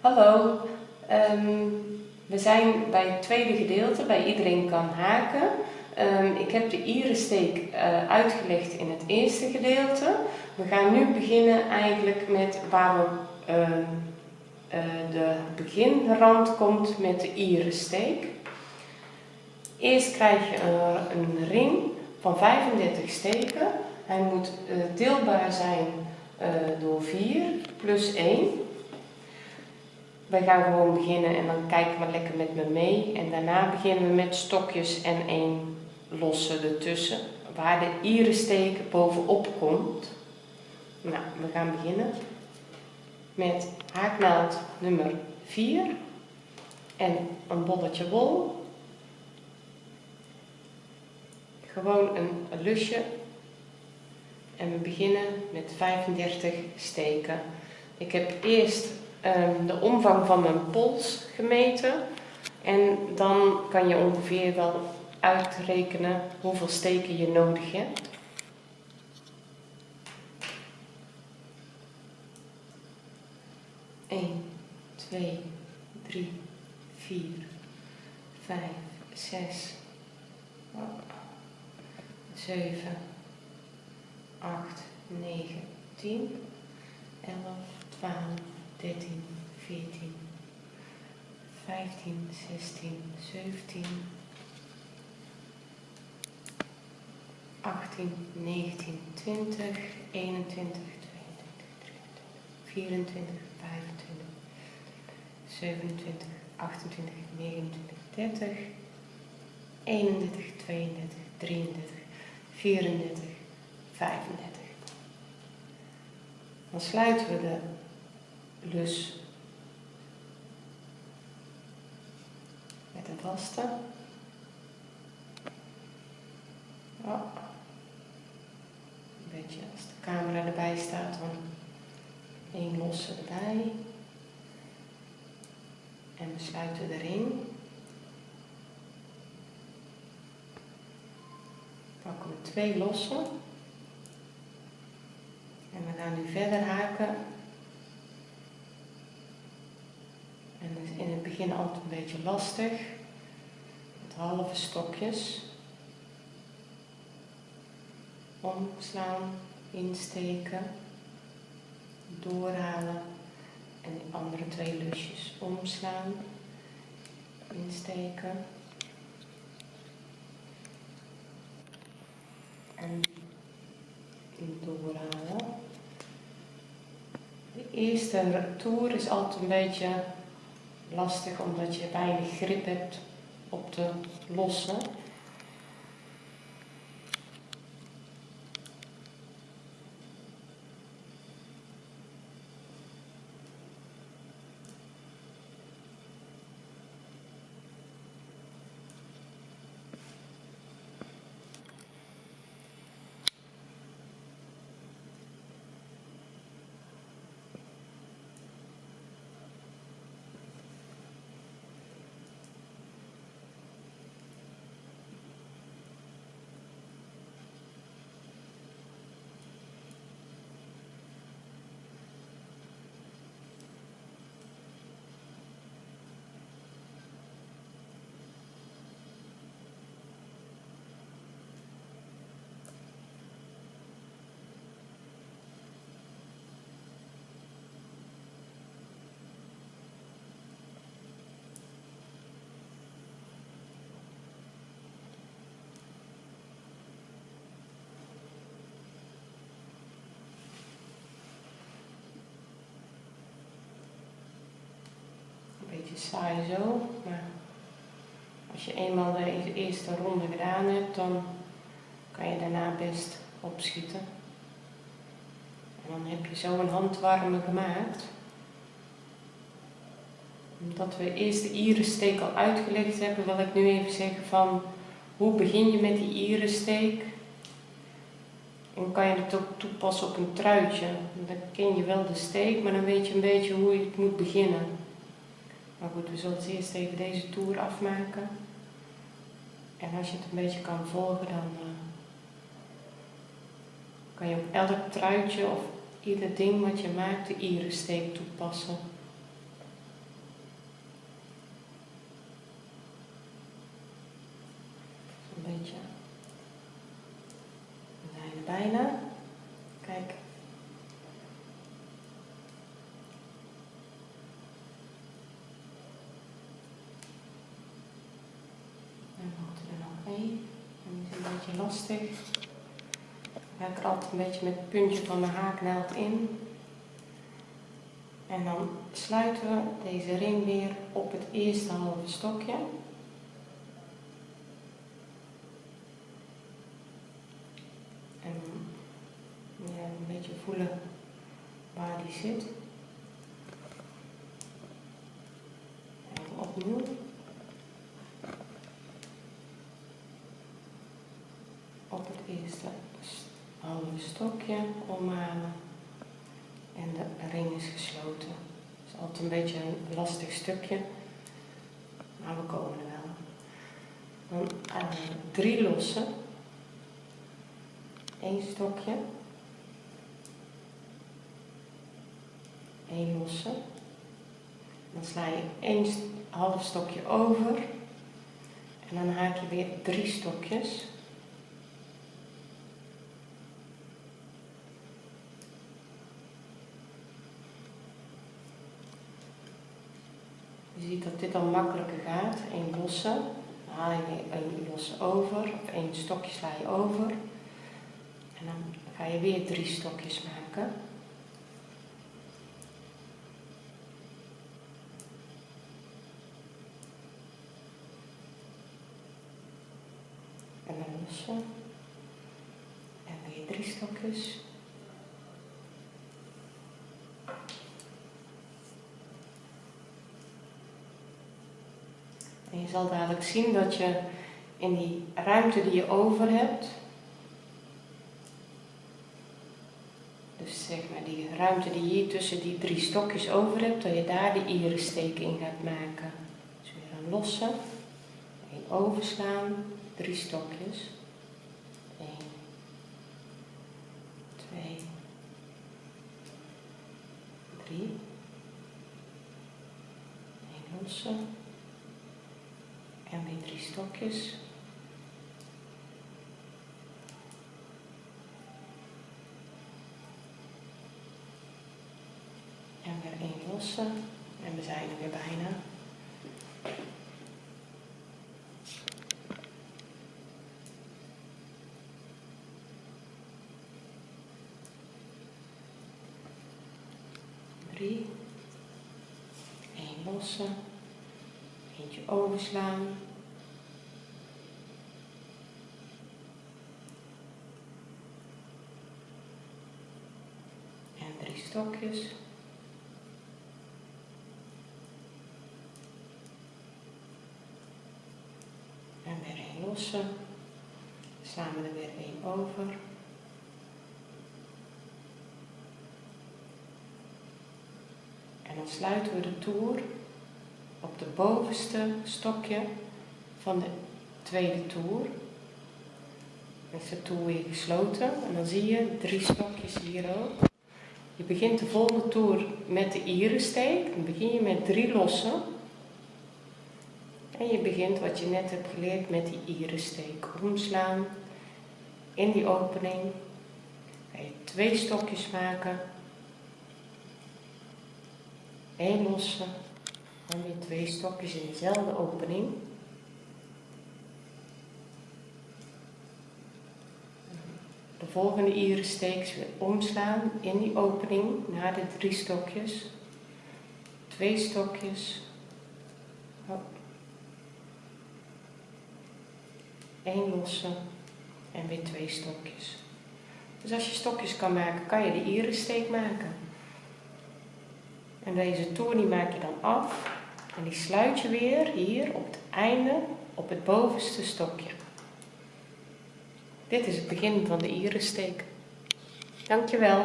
Hallo, ehm, we zijn bij het tweede gedeelte, bij iedereen kan haken. Ehm, ik heb de irensteek uh, uitgelegd in het eerste gedeelte. We gaan nu beginnen eigenlijk met waar we, uh, de beginrand komt met de irensteek. Eerst krijg je een, een ring van 35 steken. Hij moet uh, deelbaar zijn door 4 plus 1. Wij gaan gewoon beginnen en dan kijken we lekker met me mee. En daarna beginnen we met stokjes en één losse ertussen. Waar de irensteek bovenop komt. Nou, we gaan beginnen met haaknaald nummer 4 en een bolletje wol. Gewoon een lusje. En we beginnen met 35 steken. Ik heb eerst um, de omvang van mijn pols gemeten. En dan kan je ongeveer wel uitrekenen hoeveel steken je nodig hebt. Eén, twee, drie, vier, vijf, zes, zeven, acht, negen, tien, elf, twaalf, 13, 14, 15, 16, 17, 18, 19, 20, 21, 22, 23, 24, 25, 27, 28, 29, 30, 31, 32, 33, 34, 35. Dan sluiten we de lus met een vaste. Een beetje als de camera erbij staat, dan één losse erbij. En we sluiten de ring. Pakken we twee losse. En we gaan nu verder haken En dat is in het begin altijd een beetje lastig. Met halve stokjes. Omslaan, insteken, doorhalen en die andere twee lusjes omslaan, insteken en doorhalen. De eerste toer is altijd een beetje lastig omdat je weinig grip hebt op de losse. Beetje saai zo, maar als je eenmaal de eerste ronde gedaan hebt, dan kan je daarna best opschieten. En dan heb je zo een handwarme gemaakt. Omdat we eerst de irensteek al uitgelegd hebben, wil ik nu even zeggen van hoe begin je met die irensteek. En kan je het ook toepassen op een truitje. Dan ken je wel de steek, maar dan weet je een beetje hoe je het moet beginnen. Maar goed, we zullen het eerst even deze toer afmaken. En als je het een beetje kan volgen, dan eh, kan je op elk truitje of ieder ding wat je maakt de irensteek toepassen. Een beetje. We zijn bijna. Kijk, lastig. Ik ga er een beetje met het puntje van de haaknaald in. En dan sluiten we deze ring weer op het eerste halve stokje. En ja, een beetje voelen waar die zit. En opnieuw. Op halve stokje omhalen en de ring is gesloten. Het is altijd een beetje een lastig stukje, maar we komen er wel. Dan uh, drie lossen, één stokje, één losse. Dan sla je één half stokje over en dan haak je weer drie stokjes. Je ziet dat dit dan makkelijker gaat. Eén losse, haal je een losse over, of één stokje sla je over. En dan ga je weer drie stokjes maken. En dan losse. En weer drie stokjes. En je zal dadelijk zien dat je in die ruimte die je over hebt, dus zeg maar die ruimte die je hier tussen die drie stokjes over hebt, dat je daar de irissteek in gaat maken. Dus weer een losse, één overslaan, drie stokjes. 1, 2, 3, 1 losse. Stokjes. En weer één. En we zijn er weer bijna. Drie. Eén losse. Eentje overslaan. En drie stokjes. En weer een losse. We er weer één over. En dan sluiten we de toer op de bovenste stokje van de tweede toer. Is de toer weer gesloten en dan zie je drie stokjes hier ook. Je begint de volgende toer met de irensteek. Dan begin je met drie lossen. En je begint wat je net hebt geleerd met die irensteek. Omslaan in die opening. Ga je twee stokjes maken. Eén losse en weer twee stokjes in dezelfde opening. De volgende iris weer omslaan in die opening naar de drie stokjes. Twee stokjes. Eén losse en weer twee stokjes. Dus als je stokjes kan maken, kan je de irissteek maken. En deze toer die maak je dan af en die sluit je weer hier op het einde op het bovenste stokje. Dit is het begin van de irissteek. Dankjewel.